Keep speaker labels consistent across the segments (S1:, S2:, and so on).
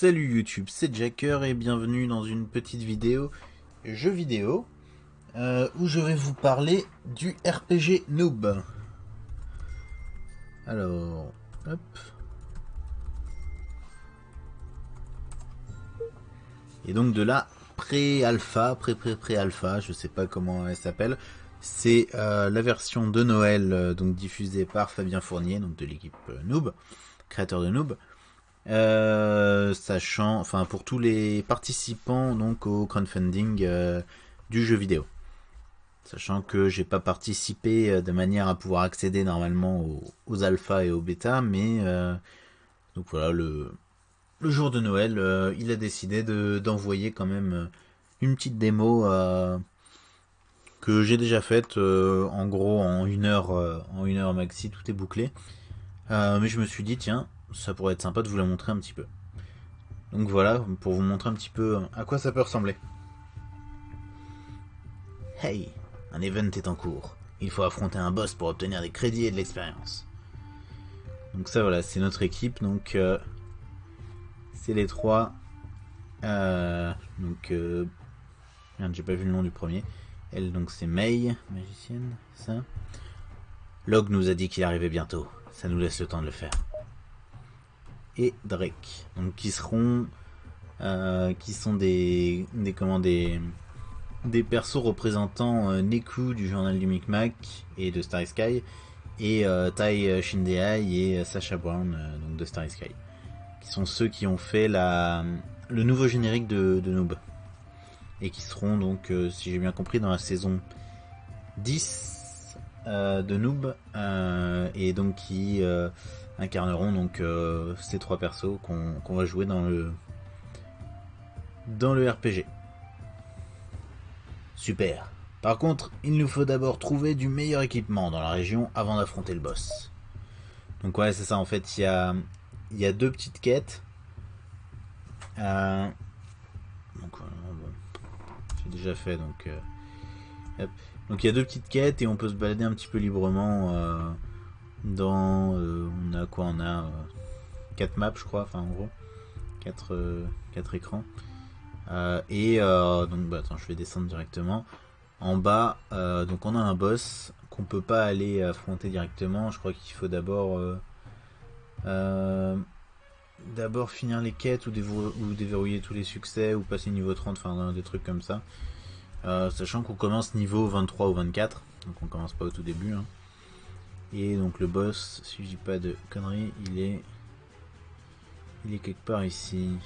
S1: Salut YouTube, c'est Jacker et bienvenue dans une petite vidéo jeu vidéo euh, où je vais vous parler du RPG Noob. Alors, hop. Et donc de la pré-alpha, pré-pré-pré-alpha, je sais pas comment elle s'appelle. C'est euh, la version de Noël, euh, donc diffusée par Fabien Fournier, donc de l'équipe Noob, créateur de Noob. Euh, sachant, enfin pour tous les participants donc au crowdfunding euh, du jeu vidéo. Sachant que j'ai pas participé euh, de manière à pouvoir accéder normalement aux, alphas et aux bêta, mais donc voilà le, le jour de Noël, il a décidé d'envoyer quand même une petite démo que j'ai déjà faite en gros en une heure en une heure maxi, tout est bouclé. mais je me suis dit tiens ça pourrait être sympa de vous la montrer un petit peu. Donc voilà, pour vous montrer un petit peu à quoi ça peut ressembler. Hey, un event est en cours. Il faut affronter un boss pour obtenir des crédits et de l'expérience. Donc ça voilà, c'est notre équipe, donc euh, c'est les trois. Euh, donc, euh, merde, j'ai pas vu le nom du premier. Elle, donc c'est May, magicienne, ça. Log nous a dit qu'il arrivait bientôt. Ça nous laisse le temps de le faire et Drake. Donc qui seront euh, qui sont des des comment des des persos représentant euh, Neku du journal du Micmac et de Starry Sky et euh, Tai Shindeai et Sacha Brown donc de Starry Sky qui sont ceux qui ont fait la le nouveau générique de, de Noob et qui seront donc si j'ai bien compris dans la saison 10 de Noob et donc qui incarneront donc euh, ces trois persos qu'on va jouer dans le dans le RPG. Super. Par contre, il nous faut d'abord trouver du meilleur équipement dans la région avant d'affronter le boss. Donc ouais, c'est ça. En fait, il y a il y a deux petites quêtes. Euh, j'ai déjà fait donc. Euh, donc il y a deux petites quêtes et on peut se balader un petit peu librement dans euh, on a quoi on a 4 euh, maps je crois enfin en gros. 4, euh, écrans. Et donc bah, attends je vais descendre directement. En bas donc on a un boss qu'on peut pas aller affronter directement. Je crois qu'il faut d'abord d'abord finir les quêtes ou, ou, déverrouiller tous les succès ou passer niveau 30 enfin des trucs comme ça sachant qu'on commence niveau 23 ou 24 donc on commence pas au tout début hein. Et donc le boss, si je dis pas de conneries, il est... Il est quelque part ici.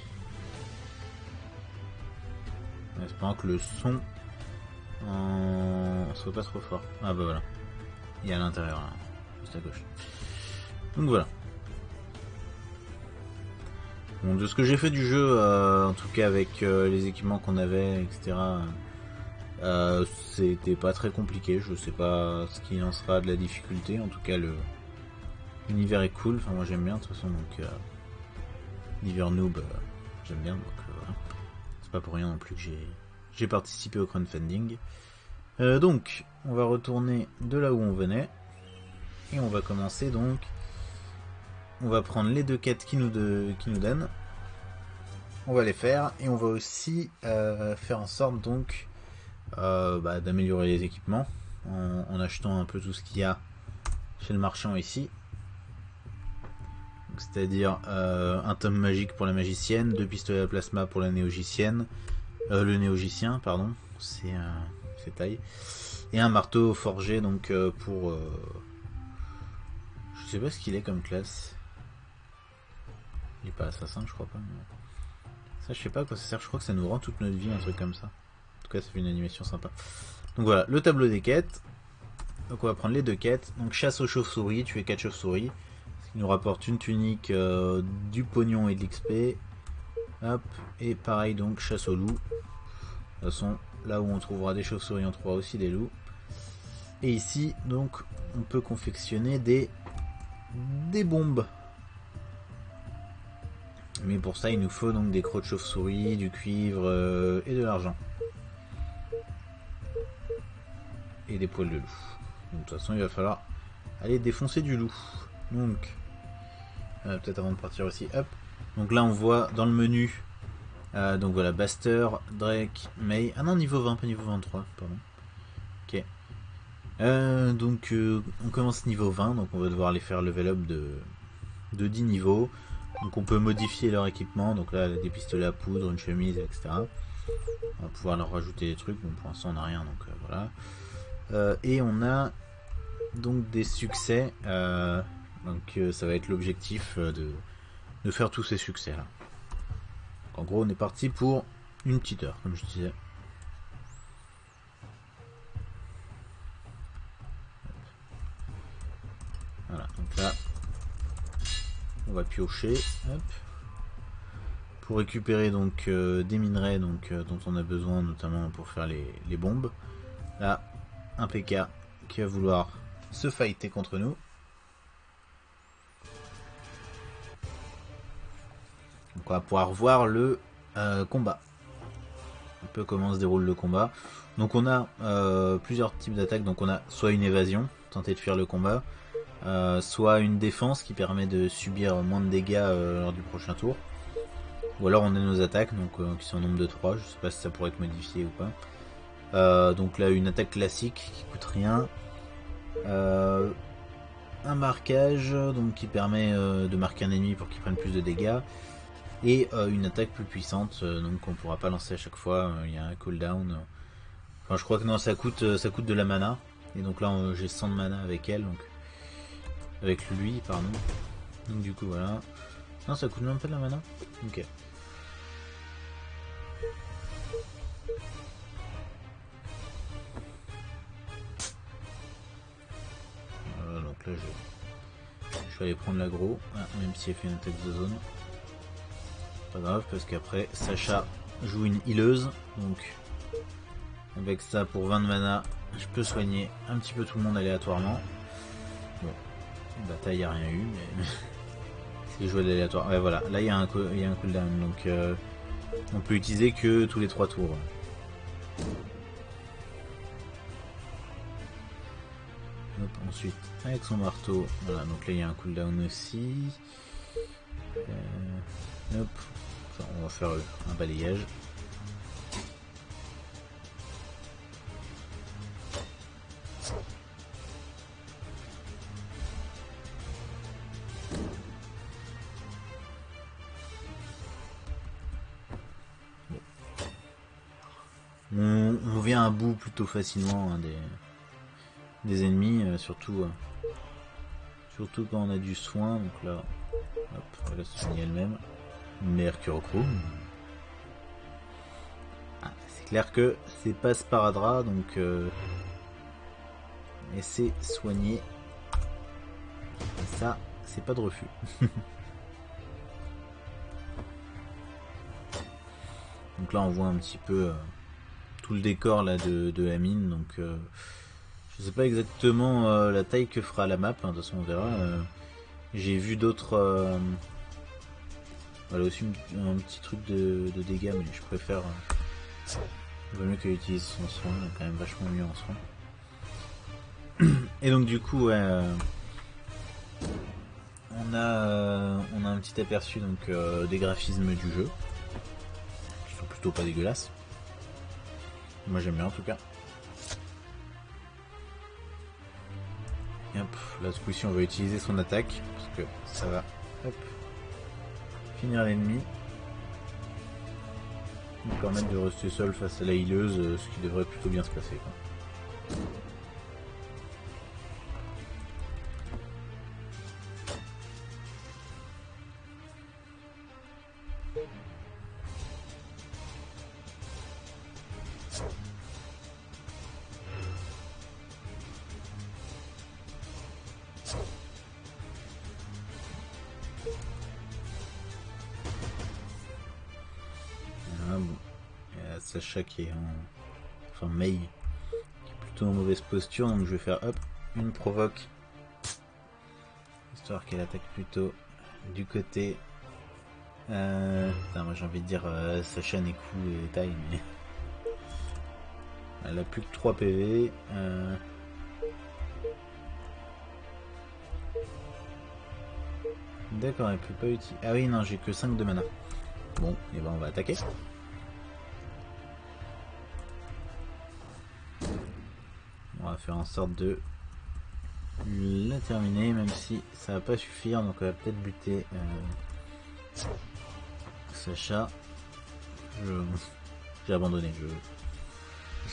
S1: Espérant que le son en... soit pas trop fort? Ah bah voilà. Il est à l'intérieur là, juste à gauche. Donc voilà. Bon, de ce que j'ai fait du jeu, euh, en tout cas avec euh, les équipements qu'on avait, etc. Euh, c'était pas très compliqué, je sais pas ce qui en sera de la difficulté, en tout cas l'univers est cool, enfin moi j'aime bien de toute façon donc euh, l'univers noob euh, j'aime bien donc voilà. C'est pas pour rien non plus que j'ai participé au crowdfunding. donc on va retourner de là où on venait et on va commencer donc on va prendre les deux quêtes qui nous, qui nous donnent on va les faire et on va aussi faire en sorte donc euh, bah, d'améliorer les équipements en, achetant un peu tout ce qu'il y a chez le marchand ici. C'est-à-dire euh, un tome magique pour la magicienne, deux pistolets à plasma pour la néogicienne, euh, le néogicien, pardon, c'est taille, et un marteau forgé donc pour. je sais pas ce qu'il est comme classe. Il est pas assassin, je crois pas. Ça, je sais pas à quoi ça sert. Je crois que ça nous rend toute notre vie, un truc comme ça ça fait une animation sympa. Donc voilà, le tableau des quêtes. Donc on va prendre les deux quêtes. Donc chasse aux chauves-souris, tuer 4 chauves-souris. Ce qui nous rapporte une tunique, euh, du pognon et de l'XP. Hop, et pareil donc chasse aux loups. De toute façon, là où on trouvera des chauves-souris, on trouvera aussi des loups. Et ici, donc, on peut confectionner des, des bombes. Mais pour ça, il nous faut donc des crocs de chauve-souris, du cuivre euh, et de l'argent. Et des poils de loup. de toute façon, il va falloir aller défoncer du loup. Donc, euh, peut-être avant de partir aussi, hop, Donc là on voit dans le menu, euh, donc voilà, Baster, Drake, May. Ah non, niveau 20, pas niveau 23, pardon. Ok. Euh, donc on commence niveau 20, donc on va devoir les faire level up de, de 10 niveaux. Donc on peut modifier leur équipement, donc là des pistolets à poudre, une chemise, etc. On va pouvoir leur rajouter des trucs, bon pour l'instant on n'a rien, donc voilà. Et on a donc des succès, donc ça va être l'objectif de, de faire tous ces succès là. en gros on est parti pour une petite heure comme je disais. Voilà, donc là on va piocher pour récupérer donc euh, des minerais donc, euh, dont on a besoin notamment pour faire les, les bombes. Là, un PK qui va vouloir se fighter contre nous. Donc on va pouvoir voir le euh, combat. Un peu comment se déroule le combat. Donc on a euh, plusieurs types d'attaques. Donc on a soit une évasion, tenter de fuir le combat, euh, soit une défense qui permet de subir moins de dégâts lors du prochain tour. Ou alors on a nos attaques, donc qui sont au nombre de 3, je sais pas si ça pourrait être modifié ou pas. Donc là une attaque classique qui coûte rien. un marquage donc qui permet de marquer un ennemi pour qu'il prenne plus de dégâts. Et euh, une attaque plus puissante euh, donc on pourra pas lancer à chaque fois. Euh, il y a un cooldown. Enfin je crois que non ça coûte ça coûte de la mana. Et donc là j'ai 100 de mana avec elle donc avec lui pardon. Donc du coup voilà. Non ça coûte même pas de la mana. Ok prendre l'agro ah, même si elle fait une attaque de zone. Pas grave parce qu'après Sacha joue une healeuse donc avec ça pour 20 de mana je peux soigner un petit peu tout le monde aléatoirement. Bon bataille y a rien eu mais c'est joué d'aléatoire. Ouais voilà là il y il y a un cooldown donc euh, on peut utiliser que tous les trois tours avec son marteau. Voilà donc là il y a un cooldown aussi. Euh, hop. On va faire un balayage. On, vient à bout plutôt facilement hein, des, ennemis, euh, surtout, euh, surtout quand on a du soin. Donc là, hop, on va soigner elle-même. Mercurochrome. Ah, c'est clair que c'est pas Sparadra, donc euh, c'est soigné. Et ça, c'est pas de refus. donc là, on voit un petit peu euh, tout le décor là de, de mine. Donc, euh, je sais pas exactement la taille que fera la map. Hein, de toute façon, on verra. J'ai vu d'autres elle a aussi un petit truc de, dégâts, mais je préfère. Euh, vaut mieux qu'elle utilise son soin, elle est quand même vachement mieux en soin. Et donc, du coup, euh, on, a, euh, on a un petit aperçu donc, des graphismes du jeu, qui sont plutôt pas dégueulasses. Moi j'aime bien en tout cas. Et hop, là ce coup-ci on va utiliser son attaque, parce que ça va. Hop, l'ennemi. Nous permettre de rester seul face à la hileuse, euh, ce qui devrait plutôt bien se passer. Donc je vais faire hop une provoque histoire qu'elle attaque plutôt du côté euh... moi j'ai envie de dire euh, Sacha coup et taille mais elle a plus que 3 PV euh... D'accord, elle peut pas utiliser. Ah oui, non, j'ai que 5 de mana. Bon, et ben on va attaquer. Faire en sorte de la terminer, même si ça va pas suffire, donc on va peut-être buter euh, Sacha. J'ai abandonné, je...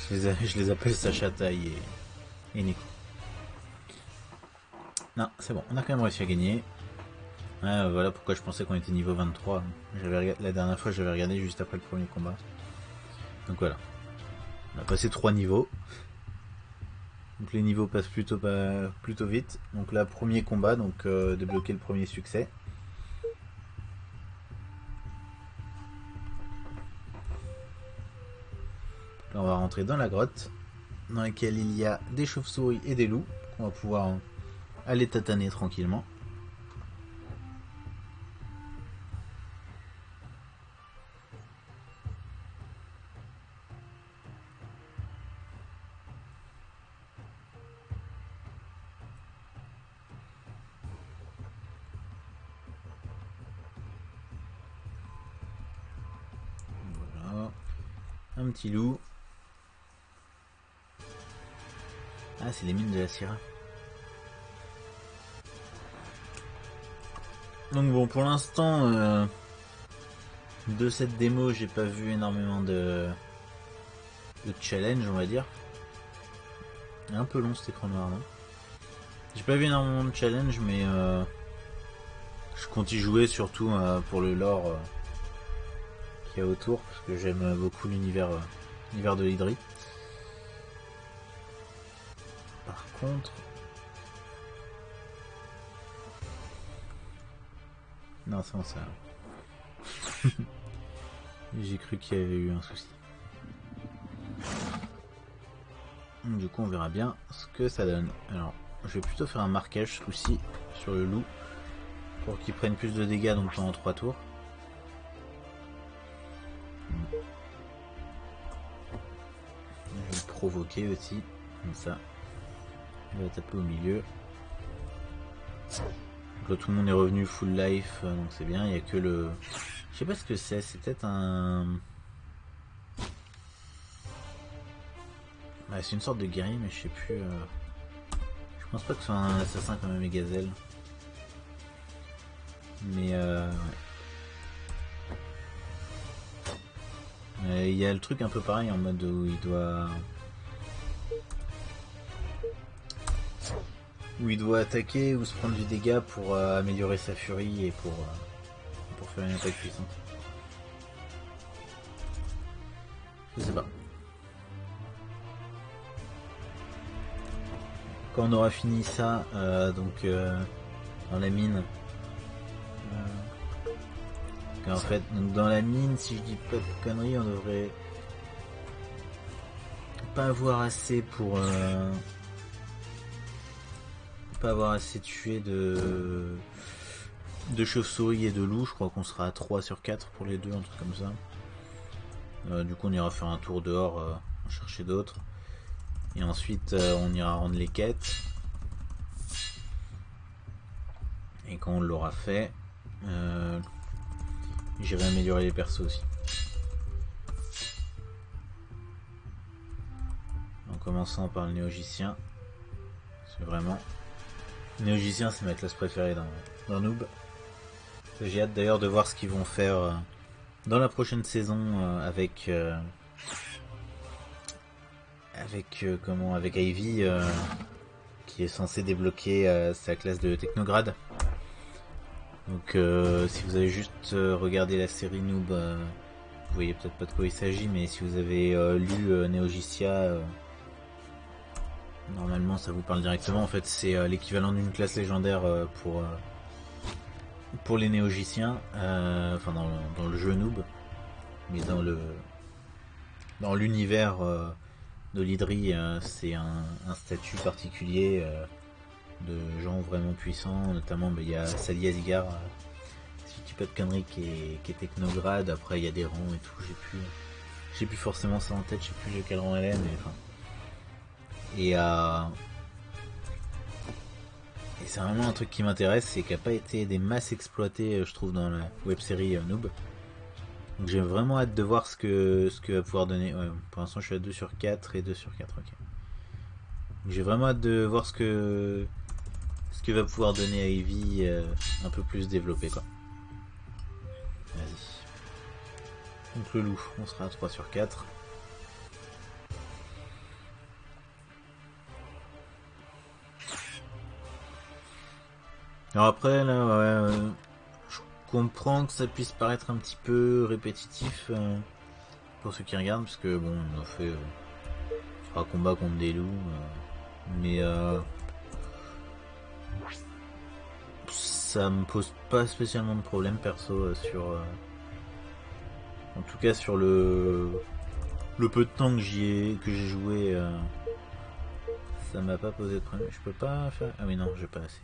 S1: Je, les appelle Sacha Taille et, et Nico. Non, c'est bon, on a quand même réussi à gagner. voilà pourquoi je pensais qu'on était niveau 23. La dernière fois, j'avais regardé juste après le premier combat. Donc voilà. On a passé 3 niveaux. Donc les niveaux passent plutôt, plutôt vite. Donc là, premier combat, donc euh, débloquer le premier succès. Là, on va rentrer dans la grotte, dans laquelle il y a des chauves-souris et des loups, qu'on va pouvoir aller tataner tranquillement. Loup. Ah, c'est les mines de la Syrah. Donc bon, pour l'instant, euh, de cette démo, j'ai pas vu énormément de, de challenge, on va dire. Un peu long cet écran noir, non? J'ai pas vu énormément de challenge, mais euh, je compte y jouer surtout euh, pour le lore autour, parce que j'aime beaucoup l'univers l'univers de l'Hydrie. Par contre... Non, c'est bon, ça... J'ai cru qu'il y avait eu un souci. Du coup, on verra bien ce que ça donne. Alors, je vais plutôt faire un marquage ce coup-ci sur le loup pour qu'il prenne plus de dégâts donc pendant 3 tours. Provoquer aussi, comme ça. Il va taper au milieu. là, tout le monde est revenu full life, euh, donc c'est bien. Il n'y a que le... Je sais pas ce que c'est, c'est peut-être un... c'est une sorte de guerrier, mais je sais plus... Euh, je pense pas que ce soit un assassin comme un Megazelle. Mais euh... Il y a le truc un peu pareil en mode où il doit... où il doit attaquer ou se prendre du dégât pour euh, améliorer sa furie et pour, euh, pour faire une attaque puissante. Je sais pas. Quand on aura fini ça, euh, donc dans la mine, en fait, donc dans la mine, si je dis pas de conneries, on devrait pas avoir assez pour pas avoir assez tué de de chauves-souris et de loups. Je crois qu'on sera à 3 sur 4 pour les deux, un truc comme ça. Euh, du coup, on ira faire un tour dehors, euh, chercher d'autres. Et ensuite, euh, on ira rendre les quêtes. Et quand on l'aura fait, j'irai améliorer les persos aussi. En commençant par le néogicien. C'est vraiment Néogicien, c'est ma classe préférée dans, Noob. J'ai hâte d'ailleurs de voir ce qu'ils vont faire euh, dans la prochaine saison euh, avec euh, avec comment avec Ivy qui est censé débloquer sa classe de technograde. Donc si vous avez juste regardé la série Noob, vous voyez peut-être pas de quoi il s'agit, mais si vous avez lu Néogicia Normalement, ça vous parle directement. En fait, c'est euh, l'équivalent d'une classe légendaire euh, pour euh, pour les néogiciens. enfin, dans, le jeu noob, mais dans le dans l'univers de l'Hydrie, c'est un, statut particulier de gens vraiment puissants. Notamment, bah, il y a Sally Asgard, si pas de conneries, qui est, technograde. Après, il y a des rangs et tout. J'ai plus j'ai plus forcément ça en tête. Je sais plus quel rang elle est, mais enfin et, euh, Et c'est vraiment un truc qui m'intéresse, c'est qu'il n'a pas été des masses exploitées, je trouve, dans la web série Noob. Donc j'ai vraiment hâte de voir ce que, ce que va pouvoir donner. pour l'instant, je suis à 2 sur 4 et 2 sur 4, ok. J'ai vraiment hâte de voir ce que, ce que va pouvoir donner Eevee un peu plus développé, quoi. Vas-y. Donc le loup, on sera à 3 sur 4. Alors après, là, ouais, euh, je comprends que ça puisse paraître un petit peu répétitif euh, pour ceux qui regardent, parce que bon, on a fait euh, combat contre des loups, mais ça me pose pas spécialement de problème perso sur, en tout cas sur le le peu de temps que j'y ai que j'ai joué, ça m'a pas posé de problème. Je peux pas faire, ah mais non, j'ai pas assez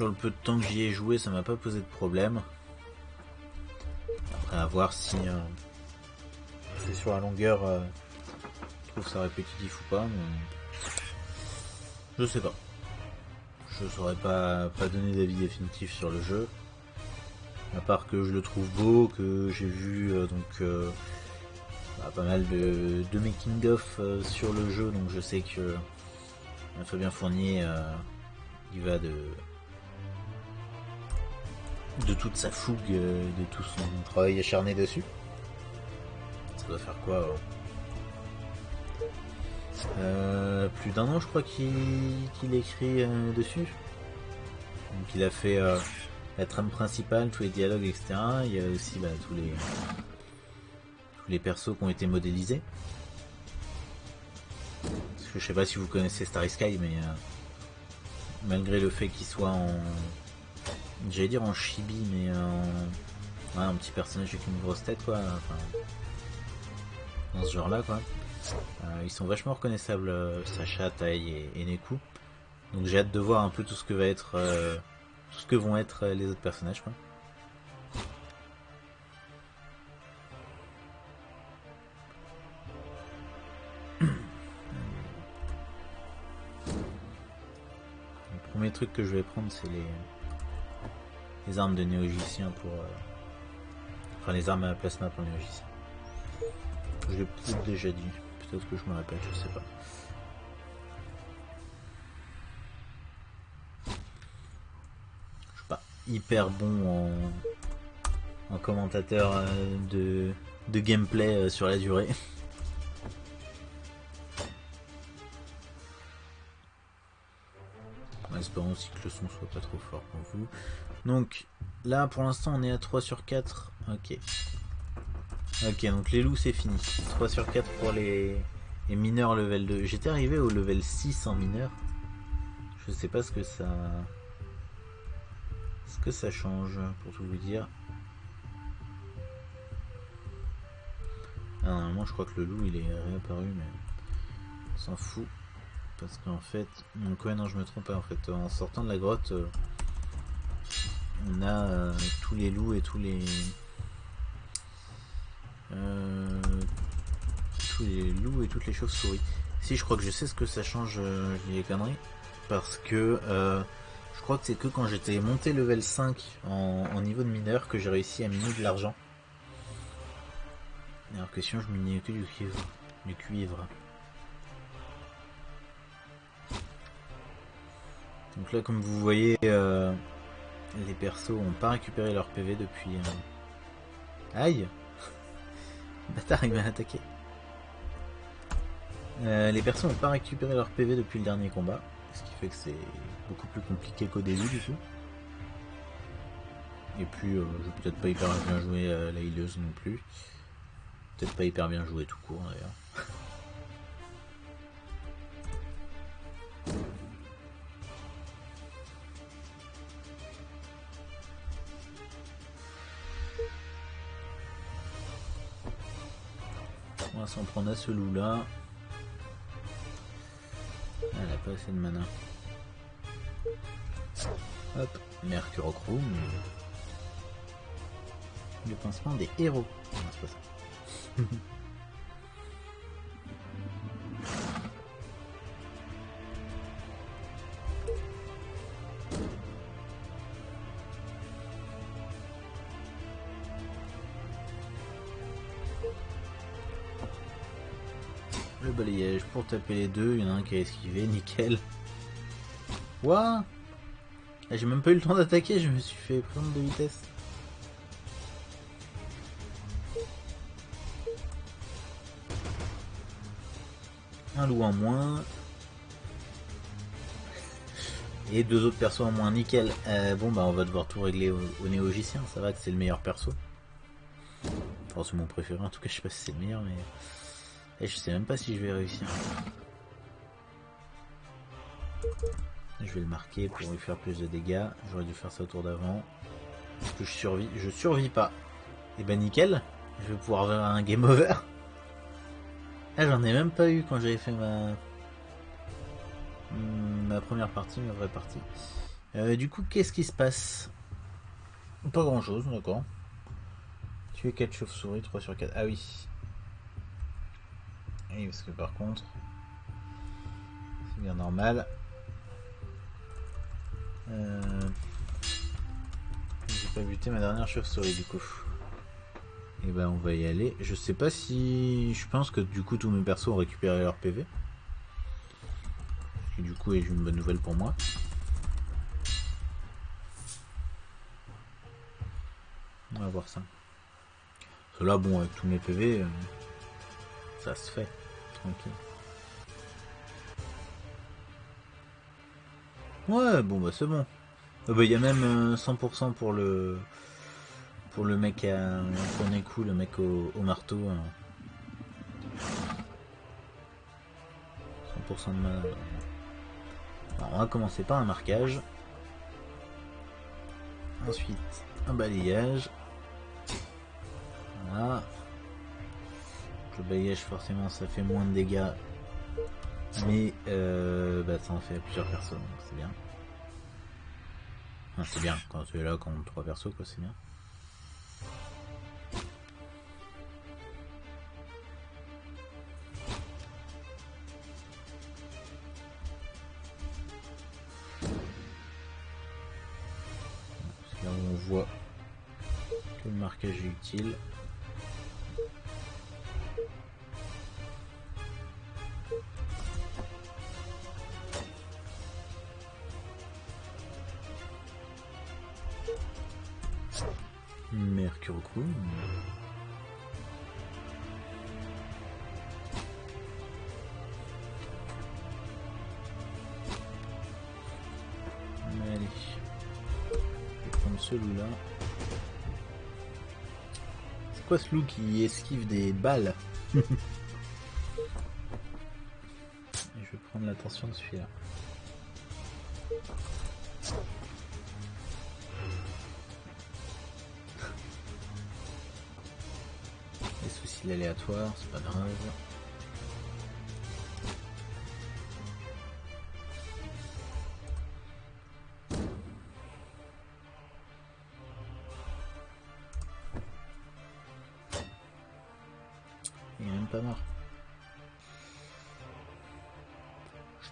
S1: sur le peu de temps que j'y ai joué, ça m'a pas posé de problème. Après, à voir si euh, c'est sur la longueur, euh, trouve ça répétitif ou pas. Je sais pas. Je saurais pas, pas donner d'avis définitif sur le jeu. À part que je le trouve beau, que j'ai vu euh, donc bah, pas mal de, de making of sur le jeu, donc je sais que Fabien Fournier il va de de toute sa fougue, euh, de tout son travail acharné dessus. Ça doit faire quoi euh, Plus d'un an, je crois, qu'il écrit euh, dessus. Donc il a fait la trame principale, tous les dialogues, etc. Il y a aussi bah, tous les tous les persos qui ont été modélisés. je sais pas si vous connaissez Starry Sky, mais malgré le fait qu'il soit en J'allais dire en chibi, mais en... un petit personnage avec une grosse tête, quoi. dans ce genre-là, quoi. Euh, ils sont vachement reconnaissables, euh, Sacha, Tai et, Neku. Donc j'ai hâte de voir un peu tout ce que va être, euh, tout ce que vont être les autres personnages, quoi. Le premier truc que je vais prendre, c'est les les armes de néogicien pour... Euh, enfin les armes à plasma pour néogicien. Je l'ai peut-être déjà dit, peut-être que je me répète, je sais pas. Je suis pas hyper bon en, en commentateur euh, de, gameplay euh, sur la durée. espérons aussi que le son soit pas trop fort pour vous. Donc là pour l'instant on est à 3 sur 4. Ok. Ok donc les loups c'est fini. 3 sur 4 pour les, mineurs level 2. J'étais arrivé au level 6 en mineur. Je sais pas ce que ça. Ce que ça change pour tout vous dire. Ah, normalement je crois que le loup il est réapparu mais on s'en fout parce qu'en fait donc ouais non je me trompe pas en fait en sortant de la grotte euh, on a euh, tous les loups et tous les euh, tous les loups et toutes les chauves-souris. Si je crois que je sais ce que ça change, euh, les conneries, parce que je crois que c'est que quand j'étais monté level 5 en, niveau de mineur que j'ai réussi à miner de l'argent. Alors que sinon je minais que du cuivre. Du cuivre. Donc là comme vous voyez les persos ont pas récupéré leur PV depuis... Euh, Aïe Bâtard, il m'a attaqué. Euh, les persos ont pas récupéré leur PV depuis le dernier combat, ce qui fait que c'est beaucoup plus compliqué qu'au début du coup. Et puis, euh, vais peut-être pas hyper bien jouer la hileuse non plus. Peut-être pas hyper bien joué tout court d'ailleurs. s'en prendre à ce loup là. Elle a pas assez de mana. Hop, Mercurochrome. Le pincement des héros. taper les deux. Il y en a un qui a esquivé, nickel. Ah, J'ai même pas eu le temps d'attaquer, je me suis fait prendre de vitesse. Un loup en moins. Et deux autres persos en moins, nickel. Euh, bon bah on va devoir tout régler au, au néogicien, ça va que c'est le meilleur perso. Enfin c'est mon préféré, en tout cas je sais pas si c'est le meilleur mais... Et je sais même pas si je vais réussir. Je vais le marquer pour lui faire plus de dégâts. J'aurais dû faire ça au tour d'avant. Est-ce que je survis Je survis pas. Et eh ben nickel. Je vais pouvoir faire un game over. Ah j'en ai même pas eu quand j'avais fait ma... Ma première partie, ma vraie partie. Euh, du coup, qu'est-ce qui se passe? Pas grand chose, d'accord. Tu es 4 chauves-souris, 3 sur 4. Ah oui. Oui, parce que par contre, c'est bien normal. Euh, j'ai pas buté ma dernière chauve-souris du coup. Et eh ben on va y aller. Je sais pas si... Je pense que du coup tous mes persos ont récupéré leur PV. Et du coup, j'ai une bonne nouvelle pour moi. On va voir ça. Parce là, bon, avec tous mes PV, euh, ça se fait. Ouais, bon, bah c'est bon. Euh, bah, il y a même 100% euh, pour le pour le mec à est cool, le mec au, marteau. 100% de mana on va commencer par un marquage. Ensuite, un balayage. Voilà. Le balayage, forcément, ça fait moins de dégâts. Mais euh, bah, ça en fait plusieurs personnes, donc c'est bien. c'est bien, quand tu es là contre trois persos, quoi, c'est bien. utile. Quoi ce loup qui esquive des balles Je vais prendre l'attention de celui-là. Les soucis aléatoires, c'est pas grave.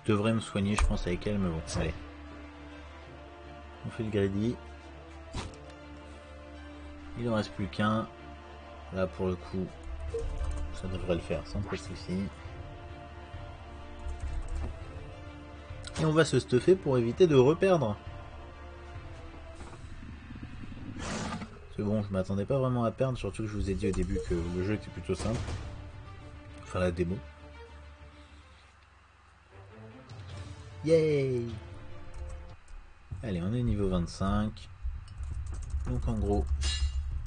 S1: Devrais me soigner, je pense, avec elle, mais bon, allez. On fait le greedy. Il en reste plus qu'un. Là, pour le coup, ça devrait le faire sans trop de soucis. Et on va se stuffer pour éviter de reperdre. C'est bon, je m'attendais pas vraiment à perdre, surtout que je vous ai dit au début que le jeu était plutôt simple. Enfin, la démo. Yay Allez, on est niveau 25. Donc en gros,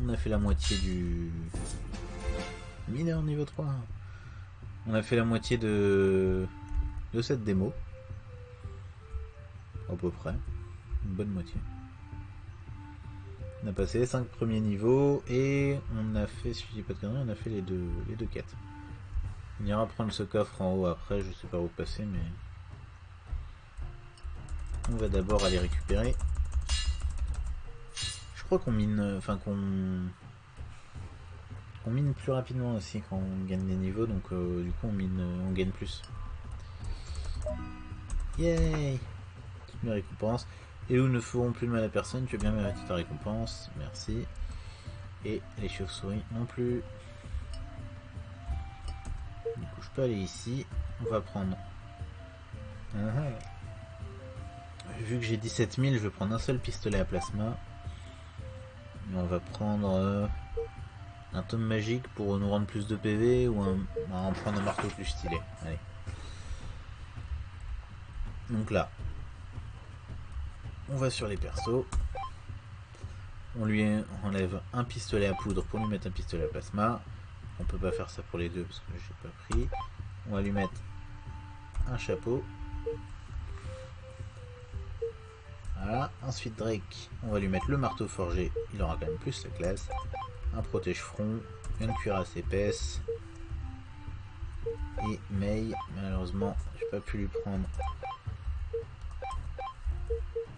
S1: on a fait la moitié du... Mineur niveau 3. On a fait la moitié de, de cette démo. À peu près. Une bonne moitié. On a passé les 5 premiers niveaux et on a fait, si je dis pas de conneries, on a fait les deux, les deux quêtes. On ira prendre ce coffre en haut après, je sais pas où passer, mais... On va d'abord aller récupérer. Je crois qu'on mine... Enfin, qu'on... On mine plus rapidement aussi quand on gagne des niveaux, donc euh, du coup on mine, on gagne plus. Yay Toutes mes récompenses. Et où ne feront plus de mal à personne, tu as bien mérité ta récompense, merci. Et les chauves-souris non plus. Du coup, je peux aller ici. On va prendre. Ah, ah. Vu que j'ai 17 000, je vais prendre un seul pistolet à plasma. on va prendre euh, un tome magique pour nous rendre plus de PV ou un, on va prendre un marteau plus stylé. Allez. Donc là, on va sur les persos. On lui enlève un pistolet à poudre pour lui mettre un pistolet à plasma. On peut pas faire ça pour les deux parce que j'ai pas pris. On va lui mettre un chapeau. Voilà. Ensuite Drake, on va lui mettre le marteau forgé. Il aura quand même plus la classe. Un protège-front, une cuirasse épaisse. Et May, malheureusement, j'ai pas pu lui prendre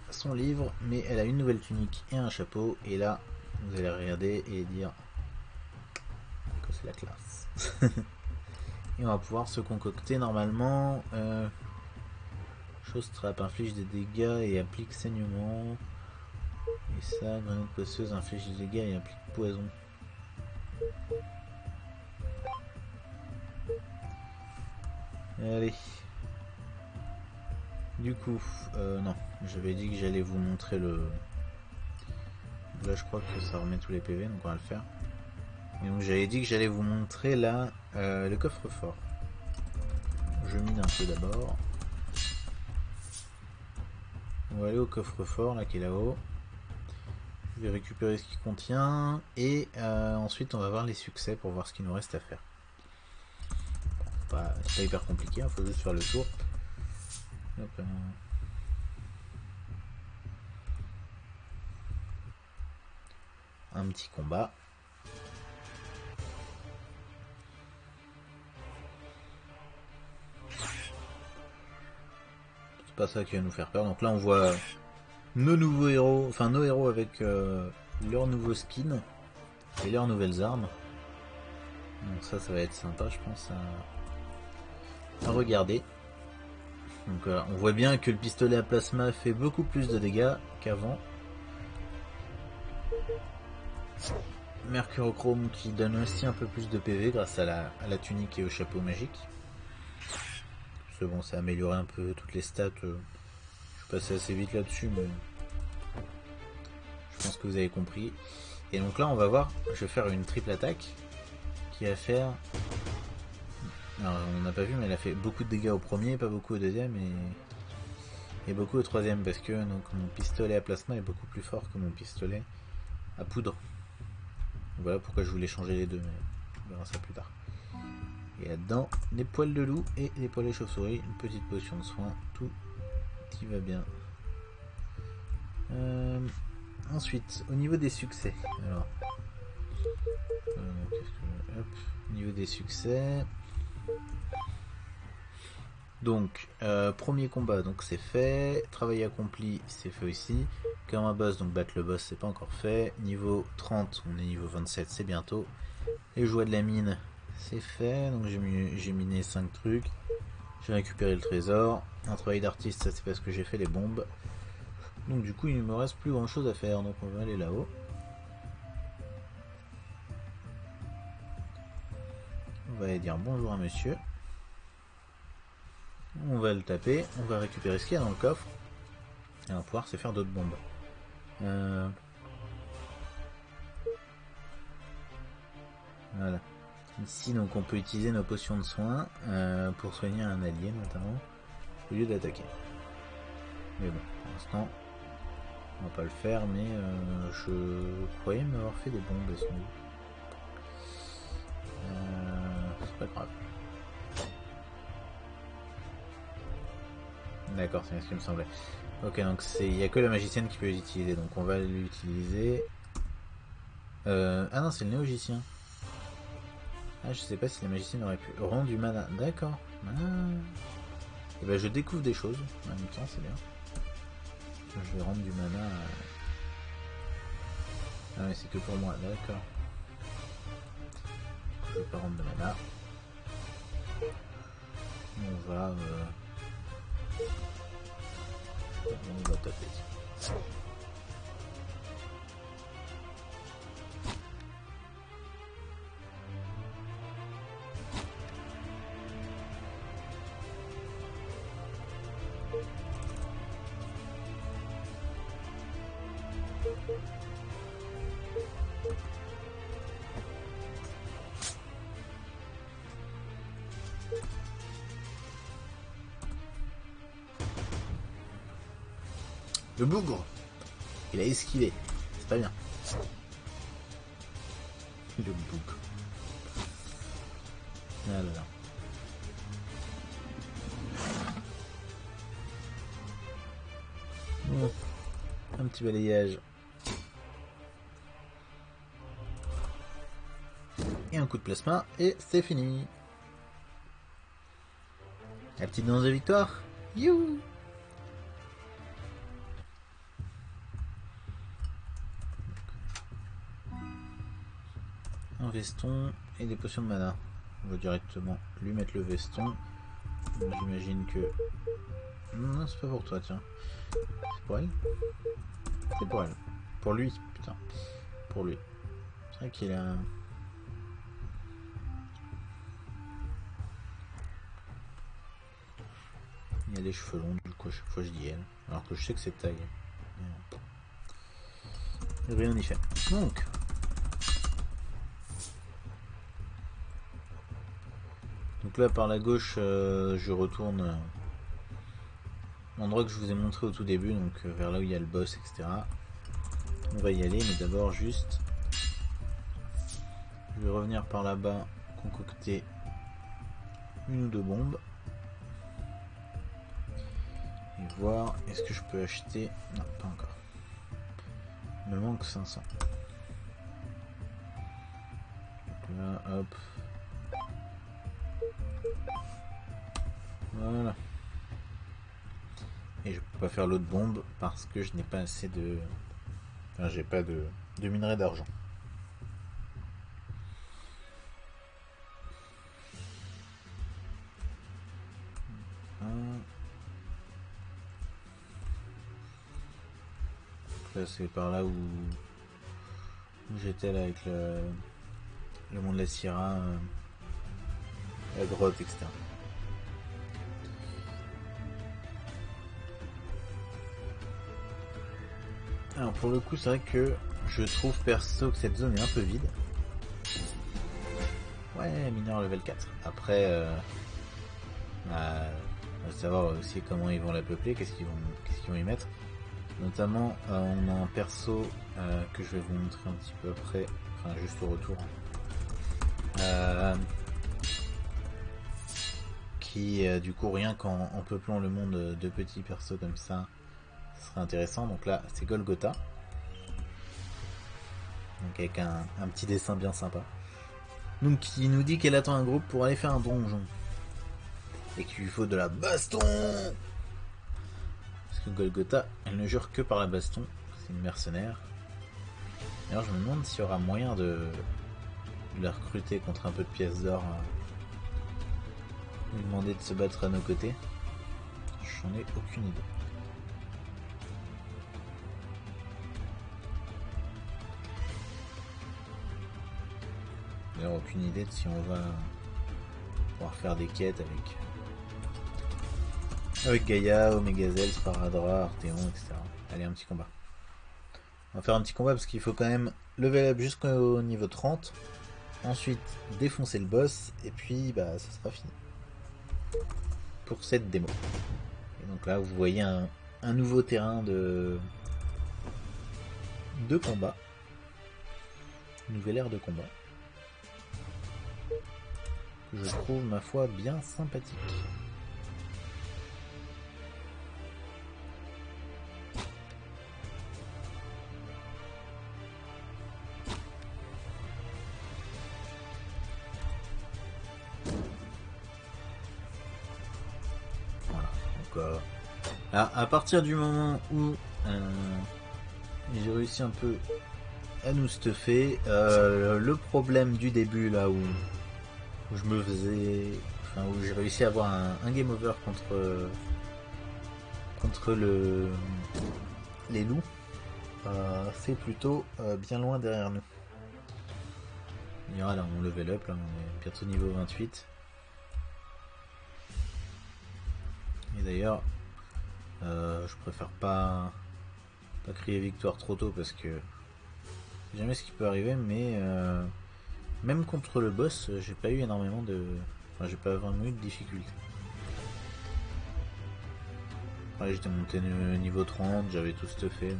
S1: son livre, mais elle a une nouvelle tunique et un chapeau. Et là, vous allez regarder et dire que c'est la classe. et on va pouvoir se concocter normalement. Euh, chose trap inflige des dégâts et applique saignement. Et ça, grenade poisseuse inflige des dégâts et applique poison. Allez. Du coup, euh, non, j'avais dit que j'allais vous montrer le... Là, je crois que ça remet tous les PV, donc on va le faire. Et donc j'avais dit que j'allais vous montrer là euh, le coffre-fort. Je mine un peu d'abord. On va aller au coffre-fort là qui est là-haut. Je vais récupérer ce qu'il contient et euh, ensuite on va voir les succès pour voir ce qu'il nous reste à faire. c'est pas hyper compliqué, il hein, faut juste faire le tour. Euh. Un petit combat. Pas ça qui va nous faire peur. Donc là on voit nos nouveaux héros, enfin nos héros avec euh, leurs nouveaux skins et leurs nouvelles armes. Donc ça, ça va être sympa, je pense, à regarder. Donc euh, on voit bien que le pistolet à plasma fait beaucoup plus de dégâts qu'avant. Mercurochrome qui donne aussi un peu plus de PV grâce à la, tunique et au chapeau magique. C'est bon, ça a amélioré un peu toutes les stats. Euh, je suis passé assez vite là-dessus, mais je pense que vous avez compris. Et donc là, on va voir, je vais faire une triple attaque qui va faire alors, on n'a pas vu, mais elle a fait beaucoup de dégâts au premier, pas beaucoup au deuxième et, et beaucoup au troisième parce que donc, mon pistolet à plasma est beaucoup plus fort que mon pistolet à poudre. Voilà pourquoi je voulais changer les deux, mais on verra ça plus tard. Et là-dedans, des poils de loup et des poils de chauve-souris, une petite potion de soin, tout qui va bien. Euh, ensuite, au niveau des succès, alors, euh, au niveau des succès, donc, euh, premier combat, donc c'est fait. Travail accompli, c'est fait aussi. Un boss, donc battre le boss, c'est pas encore fait. Niveau 30, on est niveau 27, c'est bientôt. Les joies de la mine, c'est fait. Donc j'ai miné 5 trucs. J'ai récupéré le trésor. Un travail d'artiste, ça c'est parce que j'ai fait les bombes. Donc du coup, il ne me reste plus grand chose à faire. Donc on va aller là-haut. On va aller dire bonjour à monsieur. On va le taper, on va récupérer ce qu'il y a dans le coffre. Et on va pouvoir se faire d'autres bombes. Euh, voilà. Ici, donc, on peut utiliser nos potions de soins euh, pour soigner un allié, notamment, au lieu d'attaquer. Mais bon, pour l'instant, on va pas le faire, mais euh, je croyais m'avoir fait des bombes, sans c'est pas grave. D'accord, c'est ce qui me semblait. Ok, donc il n'y a que la magicienne qui peut l'utiliser, donc on va l'utiliser. Euh, ah non, c'est le néogicien. Ah, je sais pas si la magicienne aurait pu rendre du mana. D'accord. Et ah. eh ben, je découvre des choses en même temps, c'est bien. Je vais rendre du mana. Ah, mais c'est que pour moi, d'accord. Je vais pas rendre de mana. On va. Euh, on va taper. Le bougre Il a esquivé. C'est pas bien. Le bougre. Ah là là. Un petit balayage. Et un coup de plasma, et c'est fini. La petite danse de victoire. You veston et des potions de mana. On va directement lui mettre le veston. J'imagine que... Non, c'est pas pour toi, tiens. C'est pour elle C'est pour elle. Pour lui, putain. Pour lui. C'est vrai qu'il a... Il a des cheveux longs, du coup, à chaque fois je dis elle. Alors que je sais que c'est taille. Rien n'y fait. Donc, Donc là par la gauche euh, je retourne euh, l'endroit que je vous ai montré au tout début, donc euh, vers là où il y a le boss, etc. On va y aller, mais d'abord juste je vais revenir par là-bas, concocter une ou deux bombes. Et voir est-ce que je peux acheter. Non, pas encore. Il me manque 500. Donc là, hop. Voilà. Et je peux pas faire l'autre bombe parce que je n'ai pas assez de... Enfin, j'ai pas de, de minerai d'argent. C'est par là où, où j'étais là avec le, le monde de la Sierra, euh, la grotte, etc. Alors pour le coup c'est vrai que je trouve perso que cette zone est un peu vide. Ouais, mineur level 4. Après, euh, bah, on va savoir aussi comment ils vont la peupler, qu'est-ce qu'ils vont, qu'est-ce qu'ils vont y mettre. Notamment, euh, on a un perso euh, que je vais vous montrer un petit peu après, enfin juste au retour. Euh, qui, du coup, rien qu'en peuplant le monde de petits persos comme ça, serait intéressant. Donc là, c'est Golgotha. Donc avec un, petit dessin bien sympa. Donc qui nous dit qu'elle attend un groupe pour aller faire un donjon. Et qu'il lui faut de la baston Parce que Golgotha, elle ne jure que par la baston. C'est une mercenaire. D'ailleurs, je me demande s'il y aura moyen de, de la recruter contre un peu de pièces d'or. Demander de se battre à nos côtés. J'en ai aucune idée. aucune idée de si on va pouvoir faire des quêtes avec avec Gaïa, Omegazel, Sparadra, Arteon, etc. Allez, un petit combat. On va faire un petit combat parce qu'il faut quand même level up jusqu'au niveau 30. Ensuite, défoncer le boss. Et puis, bah, ça sera fini. Pour cette démo. Et donc là, vous voyez un, nouveau terrain de, de combat. Nouvelle ère de combat je trouve ma foi bien sympathique. À, partir du moment où euh, j'ai réussi un peu à nous stuffer, euh, le problème du début là où je me faisais, enfin où j'ai réussi à avoir un, game over contre contre le les loups, euh, c'est plutôt bien loin derrière nous. Il y aura là on level up, là, on est bientôt niveau 28. Et d'ailleurs, euh, je préfère pas Pas crier victoire trop tôt parce que jamais ce qui peut arriver, mais euh, même contre le boss, j'ai pas eu énormément de. Enfin, j'ai pas vraiment eu de difficultés. j'étais monté niveau 30, j'avais tout stuffé. Euh.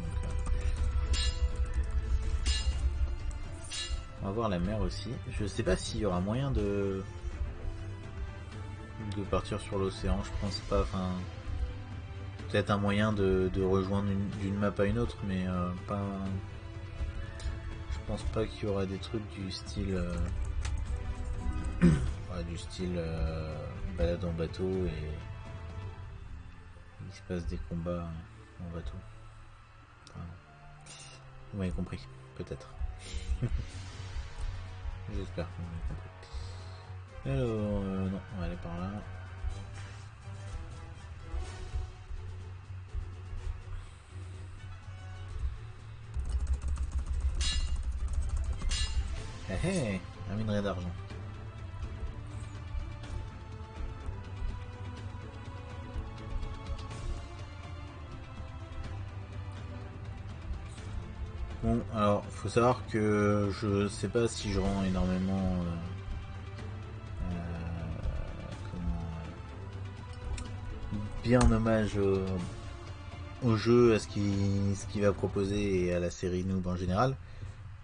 S1: On va voir la mer aussi. Je sais pas s'il y aura moyen de de partir sur l'océan, je pense pas. Peut-être un moyen de, rejoindre d'une map à une autre, mais euh, pas. Je pense pas qu'il y aura des trucs du style. Euh, du style euh, balade en bateau et il se passe des combats en bateau. vous m'avez compris, peut-être. J'espère que vous m'avez compris. Alors, non, on va aller par là. Hé hé, un minerai d'argent. Bon, alors, faut savoir que je sais pas si je rends énormément euh, bien hommage au, jeu, à ce qu'il va proposer et à la série Noob en général.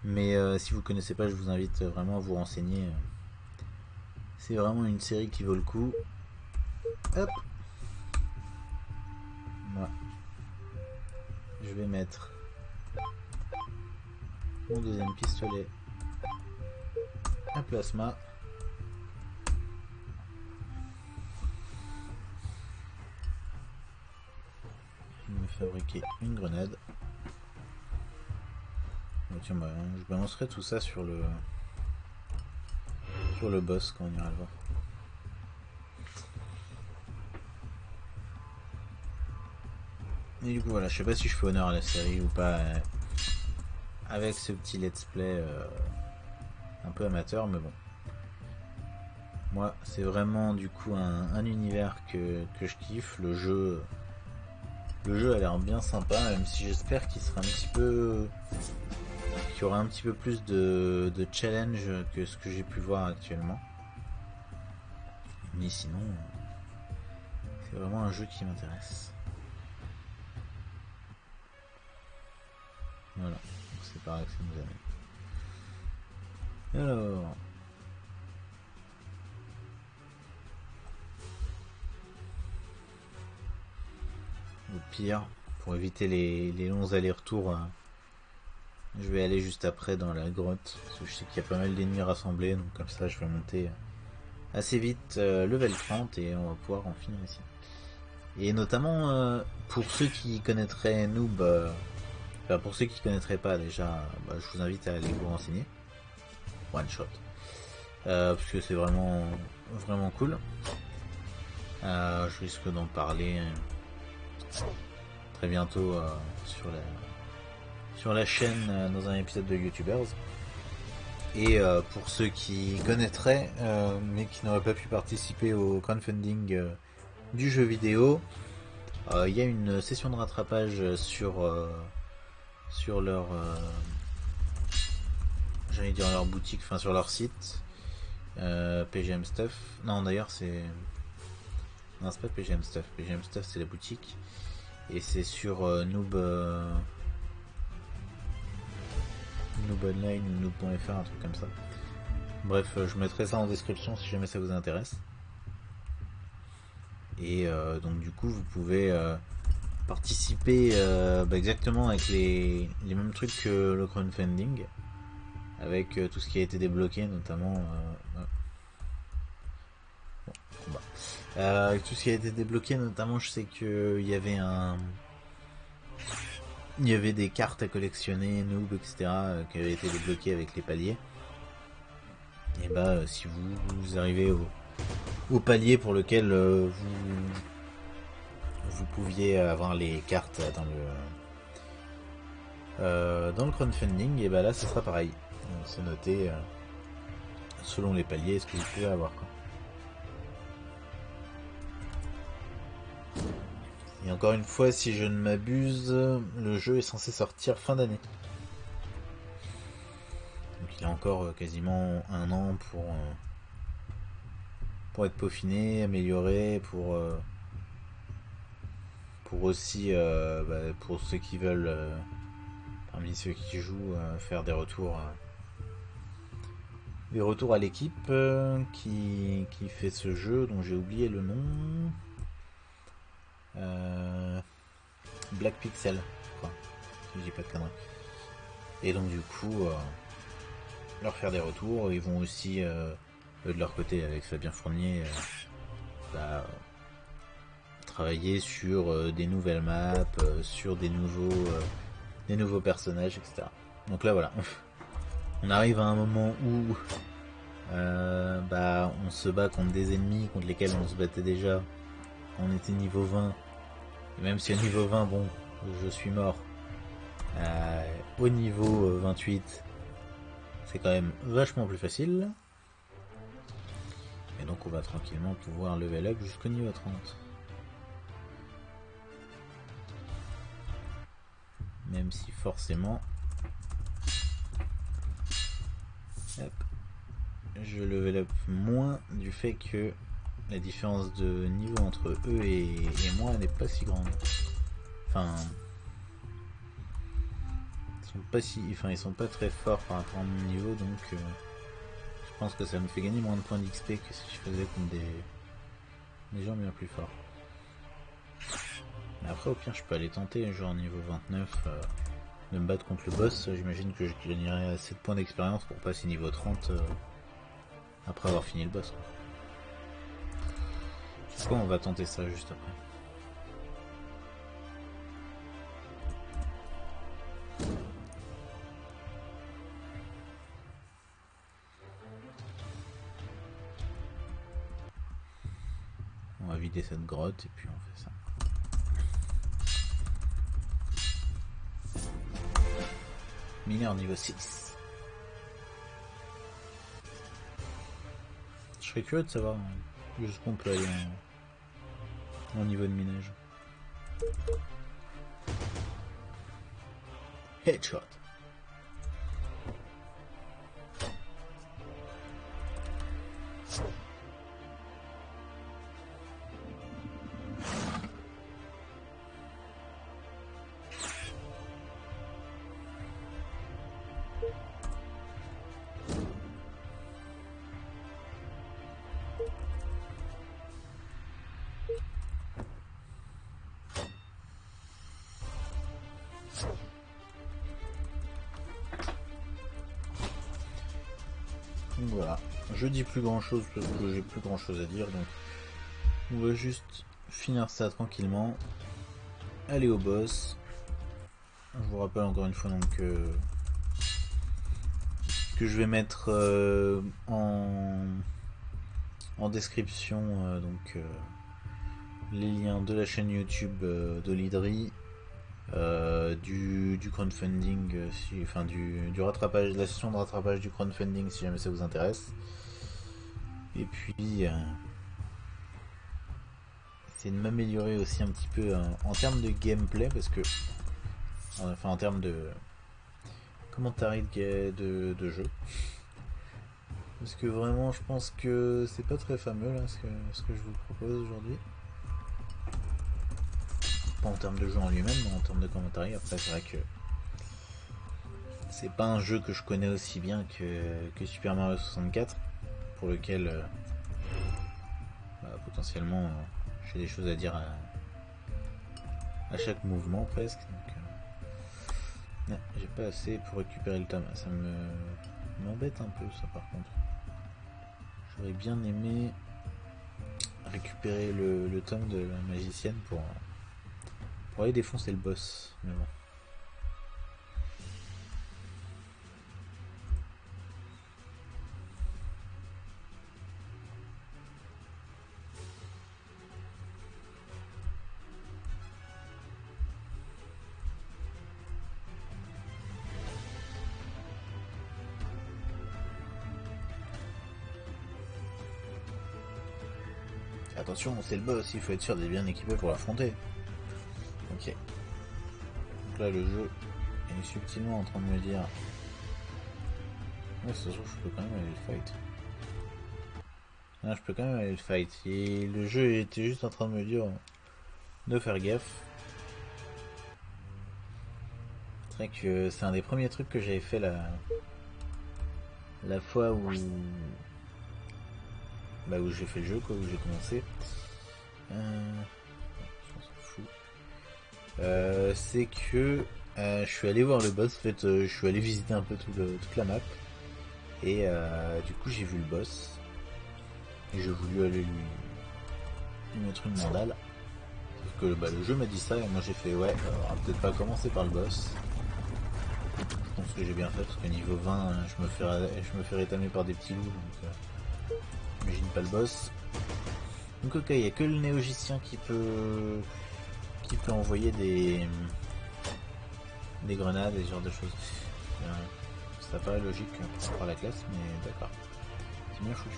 S1: Mais euh, si vous connaissez pas, je vous invite vraiment à vous renseigner. C'est vraiment une série qui vaut le coup. Hop. Moi. Je vais mettre mon deuxième pistolet à plasma. fabriquer une grenade. Tiens, bah, je balancerai tout ça sur le sur le boss quand on ira le voir. Et du coup voilà, je sais pas si je fais honneur à la série ou pas euh, avec ce petit let's play euh, un peu amateur, mais bon. Moi, c'est vraiment du coup un, univers que, que, je kiffe. Le jeu, le jeu a l'air bien sympa, même si j'espère qu'il sera un petit peu. Qu'il y aura un petit peu plus de, challenge que ce que j'ai pu voir actuellement. Mais sinon, c'est vraiment un jeu qui m'intéresse. Voilà, c'est pareil que ça nous amène. Alors. Au pire, pour éviter les, longs allers-retours, euh, je vais aller juste après dans la grotte. Parce que je sais qu'il y a pas mal d'ennemis rassemblés, donc comme ça je vais monter euh, assez vite euh, level 30 et on va pouvoir en finir ici. Et notamment pour ceux qui connaîtraient Noob, enfin pour ceux qui connaîtraient pas déjà, bah, je vous invite à aller vous renseigner. One shot. parce que c'est vraiment vraiment cool. je risque d'en parler très bientôt euh, sur, la, sur la chaîne euh, dans un épisode de YouTubers. Et euh, pour ceux qui connaîtraient, mais qui n'auraient pas pu participer au crowdfunding du jeu vidéo, il y a une session de rattrapage sur, sur leur, j'allais dire leur boutique, enfin sur leur site, PGM Stuff. Non, d'ailleurs c'est, non c'est pas PGM Stuff. PGM Stuff c'est la boutique. Et c'est sur euh, Noob, euh, Noob Online ou Noob.fr, un truc comme ça. Bref, euh, je mettrai ça en description si jamais ça vous intéresse. Et donc du coup, vous pouvez participer bah, exactement avec les, mêmes trucs que le crowdfunding, avec tout ce qui a été débloqué, notamment euh, tout ce qui a été débloqué, notamment, je sais qu'il y avait un. Il y avait des cartes à collectionner, noob, etc., euh, qui avaient été débloquées avec les paliers. Et bah, euh, si vous, arrivez au, palier pour lequel vous, vous pouviez avoir les cartes dans le. dans le crowdfunding, et bah là, ce sera pareil. C'est noté selon les paliers ce que vous pouvez avoir. Quoi. Et encore une fois, si je ne m'abuse, le jeu est censé sortir fin d'année. Donc il a encore euh, quasiment un an pour, euh, pour être peaufiné, amélioré, pour, euh, pour aussi, bah, pour ceux qui veulent, parmi ceux qui jouent, faire des retours. des retours à l'équipe qui, qui fait ce jeu dont j'ai oublié le nom. Euh, Black Pixel, quoi. Si dis pas de conneries. Et donc du coup, euh, leur faire des retours. Ils vont aussi, euh, eux de leur côté, avec Fabien Fournier, bah, travailler sur des nouvelles maps, sur des nouveaux, des nouveaux personnages, etc. Donc là voilà, on arrive à un moment où bah, on se bat contre des ennemis contre lesquels on se battait déjà on était niveau 20. Et même si au niveau 20, bon, je suis mort. Euh, au niveau 28, c'est quand même vachement plus facile. Et donc on va tranquillement pouvoir level up jusqu'au niveau 30. Même si forcément... je level up moins du fait que la différence de niveau entre eux et, moi n'est pas si grande. Enfin, ils sont pas si, enfin ils sont pas très forts par rapport à mon niveau, donc euh, je pense que ça me fait gagner moins de points d'XP que si je faisais contre des, gens bien plus forts. Mais après au pire je peux aller tenter, genre niveau 29, euh, de me battre contre le boss, j'imagine que je gagnerai assez de points d'expérience pour passer niveau 30 euh, après avoir fini le boss. On va tenter ça juste après On va vider cette grotte et puis on fait ça. Mineur niveau 6. Je serais curieux de savoir jusqu'on peut aller au niveau de minage. Headshot. Je dis plus grand chose parce que j'ai plus grand chose à dire donc on va juste finir ça tranquillement, aller au boss. Je vous rappelle encore une fois donc euh, que je vais mettre euh, en, en description euh, donc les liens de la chaîne YouTube de l'Idri euh, du, crowdfunding, euh, enfin du, rattrapage, de la session de rattrapage du crowdfunding si jamais ça vous intéresse. Et puis, euh, c'est de m'améliorer aussi un petit peu en termes de gameplay parce que, enfin en termes de commentaires de, jeu. Parce que vraiment, je pense que c'est pas très fameux là, ce que, ce que je vous propose aujourd'hui pas en termes de jeu en lui-même, mais en termes de commentaires. Après, c'est vrai que c'est pas un jeu que je connais aussi bien que, Super Mario 64, pour lequel euh, bah, potentiellement euh, j'ai des choses à dire à, chaque mouvement presque. Euh, j'ai pas assez pour récupérer le tome. Ça me m'embête un peu ça par contre. J'aurais bien aimé récupérer le, tome de la magicienne pour pour aller défoncer le boss. Mais bon. C'est le boss, il faut être sûr d'être bien équipé pour l'affronter. là, le jeu est subtilement en train de me dire... Ouais, ça se trouve, je peux quand même aller le fight. Je peux quand même aller le fight. Et le jeu était juste en train de me dire de faire gaffe. C'est vrai que c'est un des premiers trucs que j'avais fait la, la fois où, bah, où j'ai fait le jeu, quoi, où j'ai commencé. Euh, euh, c'est que euh, je suis allé voir le boss. En fait, je suis allé visiter un peu toute la map. Et du coup, j'ai vu le boss. Et j'ai voulu aller lui, mettre une mandale. Sauf que bah, le jeu m'a dit ça et moi j'ai fait ouais, on va peut-être pas commencer par le boss. Je pense que j'ai bien fait parce que niveau 20 je me fais, je par des petits loups pas le boss. Donc ok, il n'y a que le néogicien qui peut qui peut envoyer des des grenades et ce genre de choses. Euh, ça paraît logique par la classe mais d'accord. C'est bien foutu.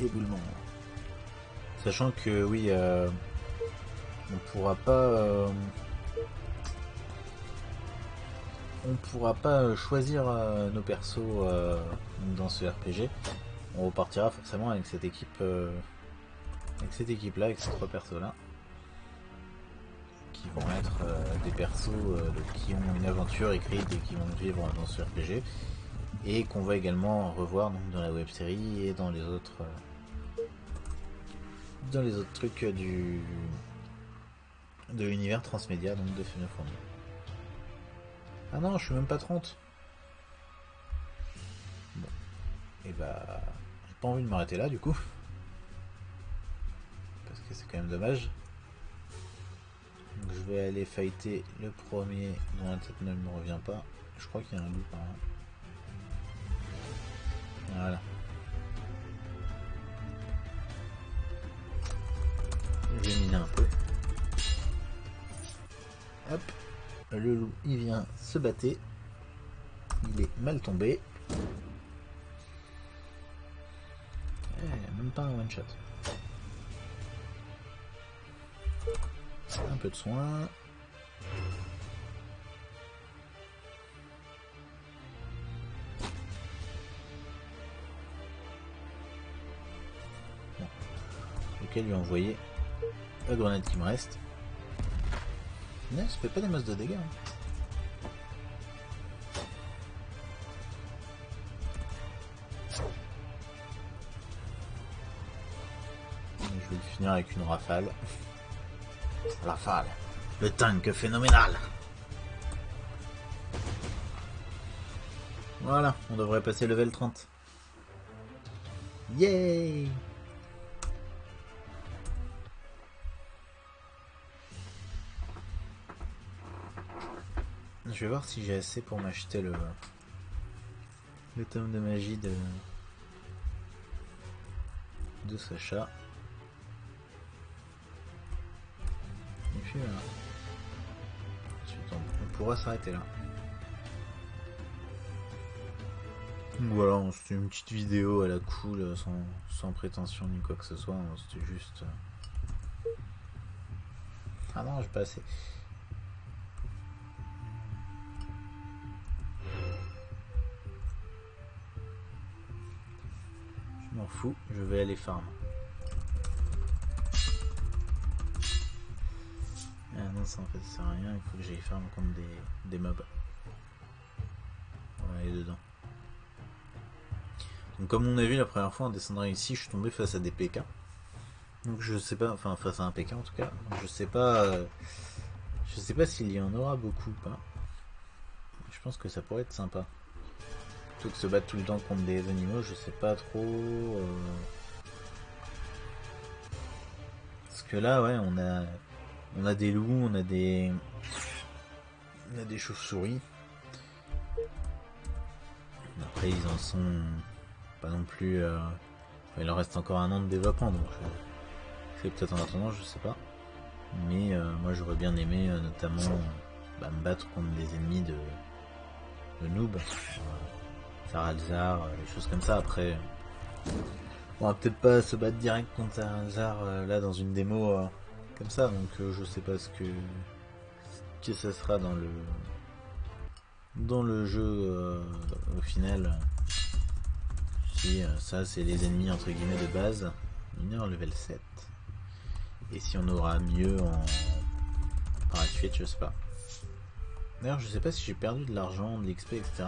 S1: Éboulement. Sachant que oui, euh, on pourra pas, euh, on pourra pas choisir euh, nos persos dans ce RPG. On repartira forcément avec cette équipe, avec cette équipe là, avec ces trois persos là qui vont être euh, des persos euh, qui ont une aventure écrite et qui vont vivre dans ce RPG et qu'on va également revoir dans la web série et dans les autres euh, dans les autres trucs du de l'univers transmédia donc de Final Ah non, je suis même pas 30. Bon. Et bah j'ai pas envie de m'arrêter là du coup. Parce que c'est quand même dommage. Donc je vais aller fighter le premier dont la tête ne me revient pas. Je crois qu'il y a un loup par là. Voilà. Le loup, il vient se battre. Il est mal tombé. Eh, même pas un one shot. Un peu de soin. Bon. Lequel lui envoyer? La grenade qui me reste. Ça fait pas des masses de dégâts. Hein. Je vais finir avec une rafale. La falle. Le tank phénoménal. Voilà, on devrait passer level 30. Yay Je vais voir si j'ai assez pour m'acheter le tome de magie de Sacha. on pourra s'arrêter là. voilà, c'était une petite vidéo à la cool, sans, prétention ni quoi que ce soit, hein, c'était juste... Euh, ah non, j'ai pas assez. M'en fous, je vais aller farm. ça en fait ça sert à rien, il faut que j'aille faire contre des, des mobs. On va aller dedans. Donc comme on a vu la première fois en descendant ici, je suis tombé face à des PK. Donc je sais pas, enfin face à un PK en tout cas. je sais pas, euh, je sais pas s'il y en aura beaucoup ou pas. Je pense que ça pourrait être sympa. Que se battre tout le temps contre des animaux, je sais pas trop. Euh. Parce que là, ouais, on a on a des loups, on a des. On a des chauves-souris. Après, ils en sont pas non plus. Euh, il en reste encore un an de développement, donc euh, c'est peut-être en attendant, je sais pas. Mais moi, j'aurais bien aimé notamment bah, me battre contre des ennemis de, de noob. Saralzar, des choses comme ça. Après, On va peut-être pas se battre direct contre hasard euh, là dans une démo euh, comme ça, donc euh, je sais pas ce que que ça sera dans le dans le jeu au final. Si ça c'est les ennemis entre guillemets de base, mineur level 7. Et si on aura mieux en par la suite, je sais pas. D'ailleurs, je sais pas si j'ai perdu de l'argent, de l'XP, etc.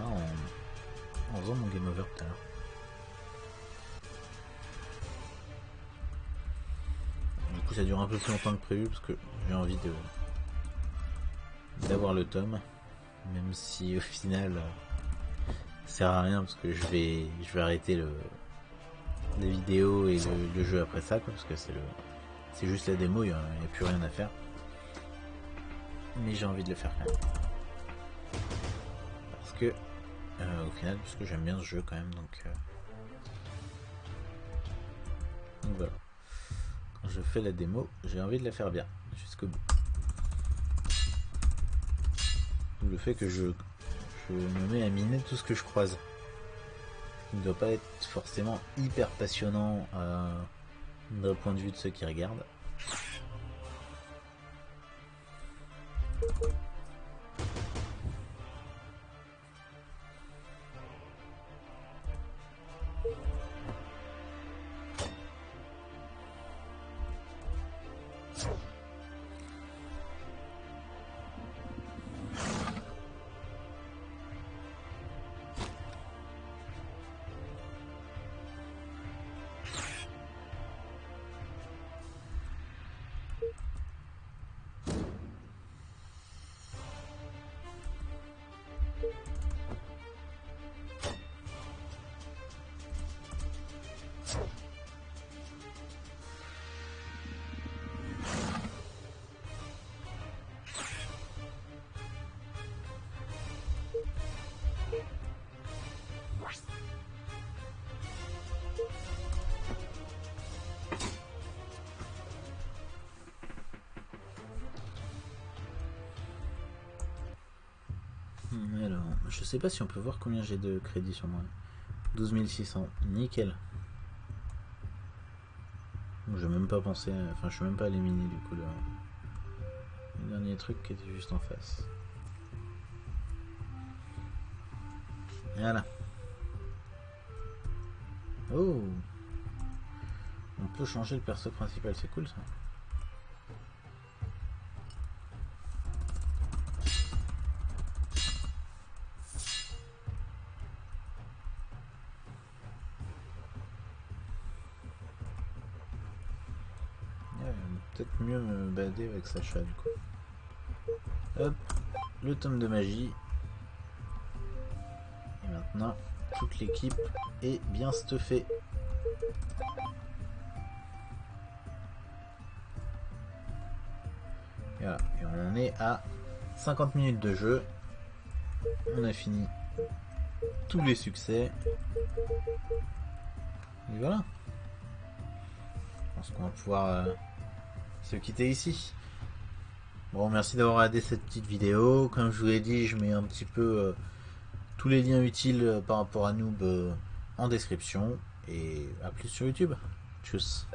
S1: en faisant mon game over tout à l'heure. Du coup, ça dure un peu plus longtemps que prévu parce que j'ai envie de d'avoir le tome, même si au final, euh, ça sert à rien parce que je vais je vais arrêter le les vidéos et le, jeu après ça, parce que c'est le c'est juste la démo, il n'y a, a plus rien à faire. Mais j'ai envie de le faire quand même que euh, au final puisque j'aime bien ce jeu quand même donc, euh, voilà. Quand je fais la démo j'ai envie de la faire bien jusqu'au bout. Le fait que je, je me mets à miner tout ce que je croise. Il ne doit pas être forcément hyper passionnant euh, d'un point de vue de ceux qui regardent je sais pas si on peut voir combien j'ai de crédit sur moi. 12 600, nickel. Je même pas pensé, enfin je suis même pas allé miner du coup le, le dernier truc qui était juste en face. Voilà. Oh On peut changer le perso principal, c'est cool ça. Avec Sacha du coup. Hop, le tome de magie. Et maintenant, toute l'équipe est bien stuffée. Voilà, et on est à 50 minutes de jeu. On a fini tous les succès. Et voilà. Je pense qu'on va pouvoir... Euh, se quitter ici. Bon, merci d'avoir regardé cette petite vidéo. Comme je vous l'ai dit, je mets un petit peu euh, tous les liens utiles euh, par rapport à Noob euh, en description. Et à plus sur YouTube. Tchuss.